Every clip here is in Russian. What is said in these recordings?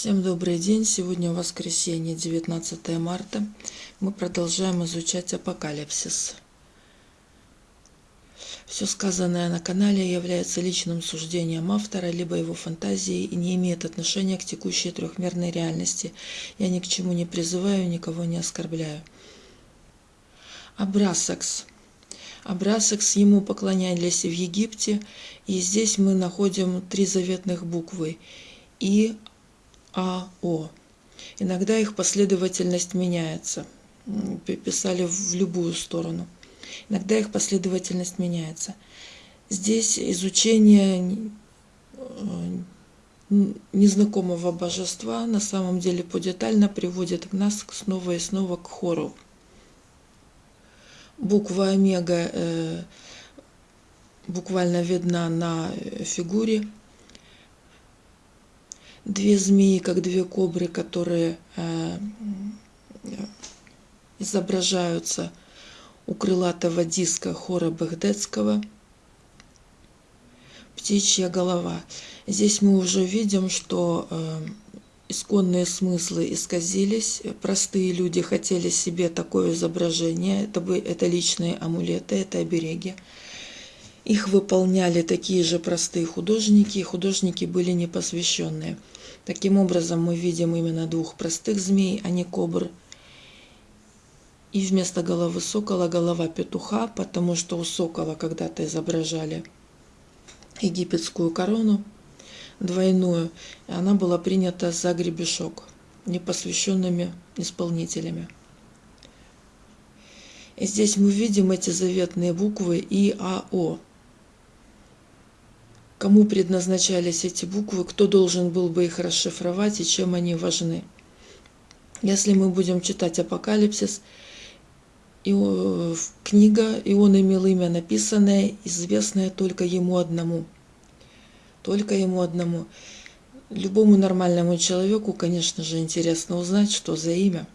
Всем добрый день! Сегодня воскресенье, 19 марта. Мы продолжаем изучать апокалипсис. Все сказанное на канале является личным суждением автора, либо его фантазией и не имеет отношения к текущей трехмерной реальности. Я ни к чему не призываю, никого не оскорбляю. Абрасакс. Абрасакс ему поклонялись в Египте, и здесь мы находим три заветных буквы – и АО. Иногда их последовательность меняется. Писали в любую сторону. Иногда их последовательность меняется. Здесь изучение э, незнакомого божества на самом деле подетально приводит нас снова и снова к хору. Буква омега э, буквально видна на фигуре две змеи, как две кобры, которые э, изображаются у крылатого диска хора Багдетского. Птичья голова. Здесь мы уже видим, что э, исконные смыслы исказились. Простые люди хотели себе такое изображение. Это, бы, это личные амулеты, это обереги. Их выполняли такие же простые художники, художники были непосвященные. Таким образом, мы видим именно двух простых змей, а не кобр. И вместо головы сокола голова петуха, потому что у сокола когда-то изображали египетскую корону двойную, и она была принята за гребешок непосвященными исполнителями. И здесь мы видим эти заветные буквы И, А, О кому предназначались эти буквы, кто должен был бы их расшифровать и чем они важны. Если мы будем читать Апокалипсис, и, книга, и он имел имя написанное, известное только ему одному. Только ему одному. Любому нормальному человеку, конечно же, интересно узнать, что за имя.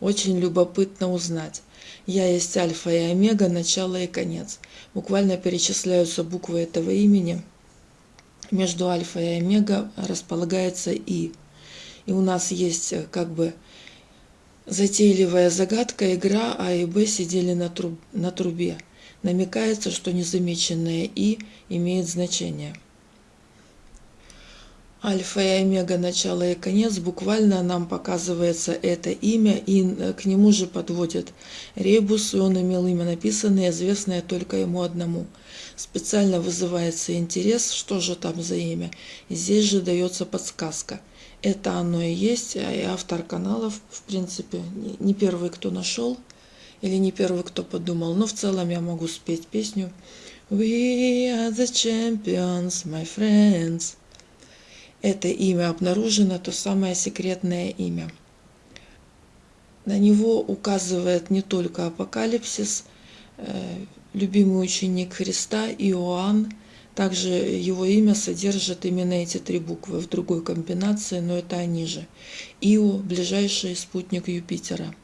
Очень любопытно узнать. Я есть альфа и омега, начало и конец. Буквально перечисляются буквы этого имени. Между альфа и омега располагается И. И у нас есть э, как бы затейливая загадка, игра А и Б сидели на, труб, на трубе. Намекается, что незамеченное И имеет значение. Альфа и омега, начало и конец, буквально нам показывается это имя, и э, к нему же подводит ребус, и он имел имя написанное, известное только ему одному. Специально вызывается интерес, что же там за имя, здесь же дается подсказка. Это оно и есть, а и автор каналов, в принципе, не первый, кто нашел, или не первый, кто подумал, но в целом я могу спеть песню «We are the champions, my friends» это имя обнаружено, то самое секретное имя. На него указывает не только Апокалипсис, э, любимый ученик Христа Иоанн, также его имя содержит именно эти три буквы в другой комбинации, но это они же. Ио – ближайший спутник Юпитера.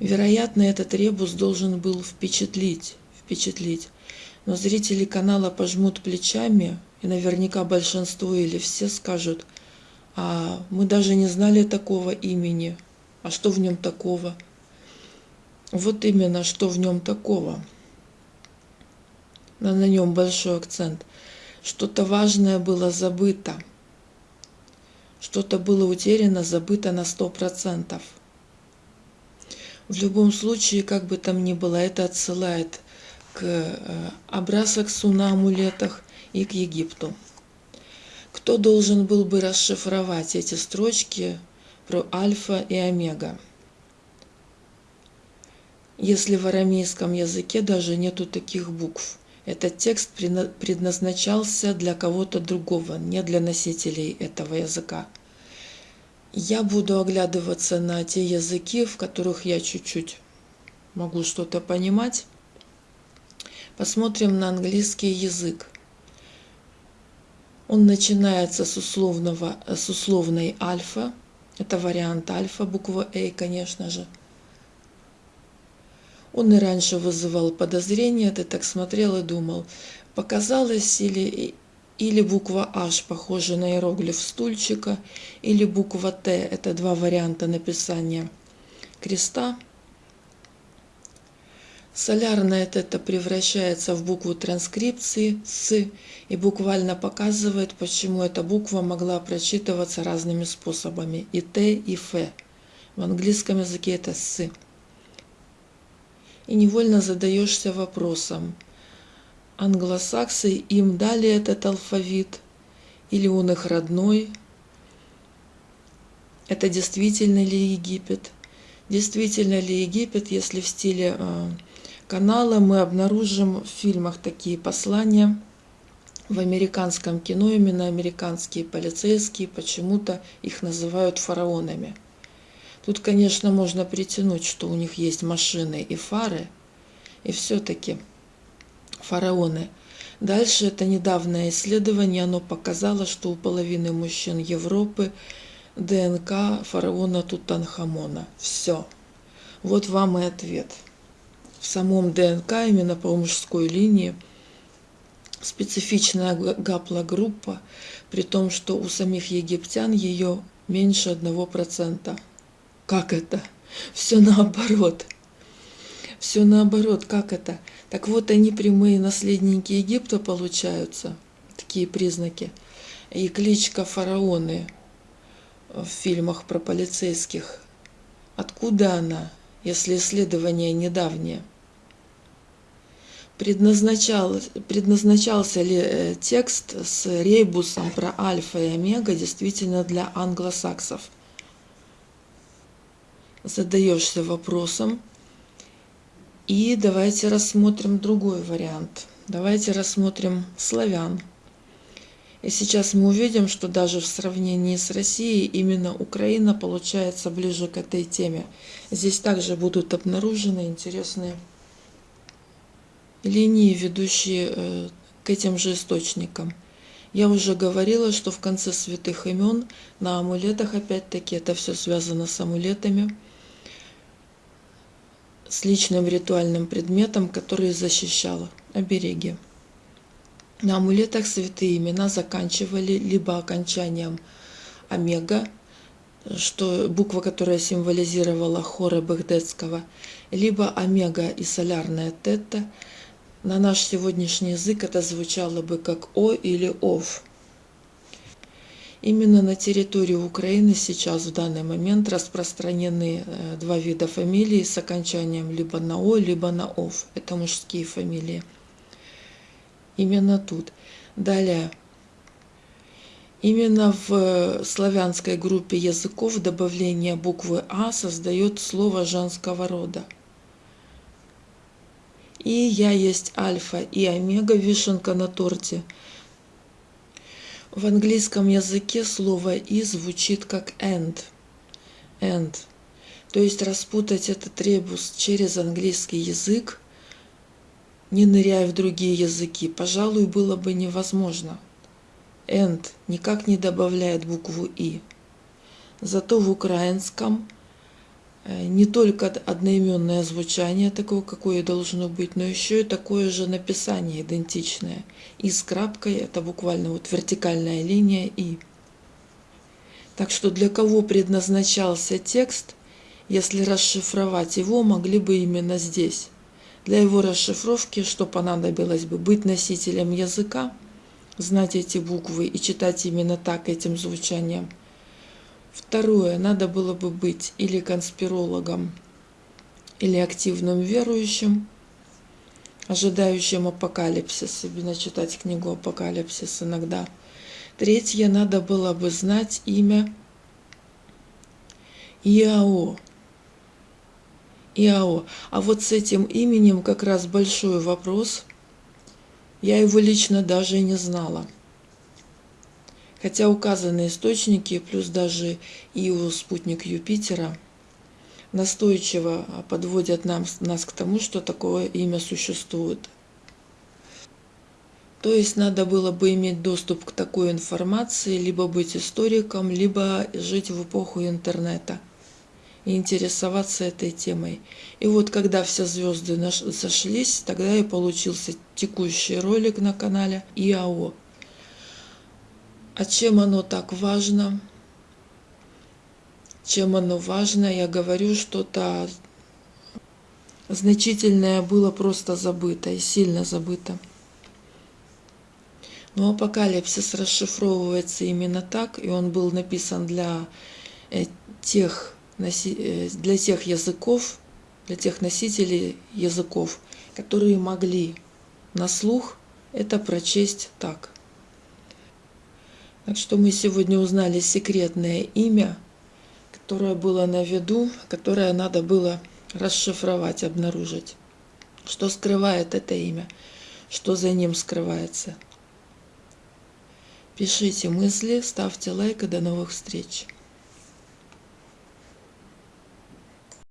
Вероятно, этот ребус должен был впечатлить, впечатлить. Но зрители канала пожмут плечами, и наверняка большинство или все скажут, а мы даже не знали такого имени, а что в нем такого? Вот именно, что в нем такого. Но на нем большой акцент. Что-то важное было забыто. Что-то было утеряно, забыто на сто процентов. В любом случае, как бы там ни было, это отсылает к э, Абрасаксу на амулетах и к Египту. Кто должен был бы расшифровать эти строчки про альфа и омега? Если в арамейском языке даже нету таких букв. Этот текст предназначался для кого-то другого, не для носителей этого языка. Я буду оглядываться на те языки, в которых я чуть-чуть могу что-то понимать. Посмотрим на английский язык. Он начинается с, условного, с условной альфа. Это вариант альфа, буква А, конечно же. Он и раньше вызывал подозрения, ты так смотрел и думал, показалось или, или буква H, похожая на иероглиф стульчика, или буква Т. Это два варианта написания креста. Солярное это превращается в букву транскрипции «с» и буквально показывает, почему эта буква могла прочитываться разными способами и «т», и «ф». В английском языке это «с». И невольно задаешься вопросом, англосаксы им дали этот алфавит, или он их родной? Это действительно ли Египет? Действительно ли Египет, если в стиле э, канала мы обнаружим в фильмах такие послания в американском кино, именно американские полицейские, почему-то их называют фараонами. Тут, конечно, можно притянуть, что у них есть машины и фары, и все-таки фараоны. Дальше это недавнее исследование, оно показало, что у половины мужчин Европы ДНК фараона Тутанхамона. Все. Вот вам и ответ. В самом ДНК, именно по мужской линии, специфичная гаплогруппа, при том, что у самих египтян ее меньше одного процента. Как это? Все наоборот. Все наоборот, как это? Так вот, они прямые наследники Египта получаются, такие признаки. И кличка фараоны в фильмах про полицейских. Откуда она, если исследование недавнее? Предназначал, предназначался ли э, текст с рейбусом про альфа и омега действительно для англосаксов? Задаешься вопросом, и давайте рассмотрим другой вариант. Давайте рассмотрим славян. И сейчас мы увидим, что даже в сравнении с Россией именно Украина получается ближе к этой теме. Здесь также будут обнаружены интересные линии, ведущие э, к этим же источникам. Я уже говорила, что в конце святых имен на амулетах, опять-таки, это все связано с амулетами – с личным ритуальным предметом, который защищал обереги. На амулетах святые имена заканчивали либо окончанием омега, что буква, которая символизировала хоры Багдетского, либо омега и солярная тета. На наш сегодняшний язык это звучало бы как О или Ов. Именно на территории Украины сейчас в данный момент распространены э, два вида фамилий с окончанием либо на О, либо на Ов. Это мужские фамилии. Именно тут. Далее. Именно в славянской группе языков добавление буквы А создает слово женского рода. И я есть альфа и омега, вишенка на торте – в английском языке слово «и» звучит как «and». «And». То есть распутать этот ребус через английский язык, не ныряя в другие языки, пожалуй, было бы невозможно. «And» никак не добавляет букву «и». Зато в украинском не только одноименное звучание, такое, какое должно быть, но еще и такое же написание идентичное. И с крапкой это буквально вот вертикальная линия и. Так что для кого предназначался текст, если расшифровать его, могли бы именно здесь. Для его расшифровки, что понадобилось бы, быть носителем языка, знать эти буквы и читать именно так этим звучанием – Второе, надо было бы быть или конспирологом, или активным верующим, ожидающим апокалипсис, именно читать книгу «Апокалипсис» иногда. Третье, надо было бы знать имя Иао. Иао. А вот с этим именем как раз большой вопрос. Я его лично даже не знала. Хотя указанные источники, плюс даже ИО спутник Юпитера, настойчиво подводят нам, нас к тому, что такое имя существует. То есть надо было бы иметь доступ к такой информации, либо быть историком, либо жить в эпоху интернета и интересоваться этой темой. И вот когда все звезды сошлись, тогда и получился текущий ролик на канале ИАО. А чем оно так важно? Чем оно важно? Я говорю, что-то значительное было просто забыто и сильно забыто. Но апокалипсис расшифровывается именно так, и он был написан для э, тех, э, для тех языков, для тех носителей языков, которые могли на слух это прочесть так. Так что мы сегодня узнали секретное имя, которое было на виду, которое надо было расшифровать, обнаружить. Что скрывает это имя, что за ним скрывается – Пишите мысли, ставьте лайк и до новых встреч.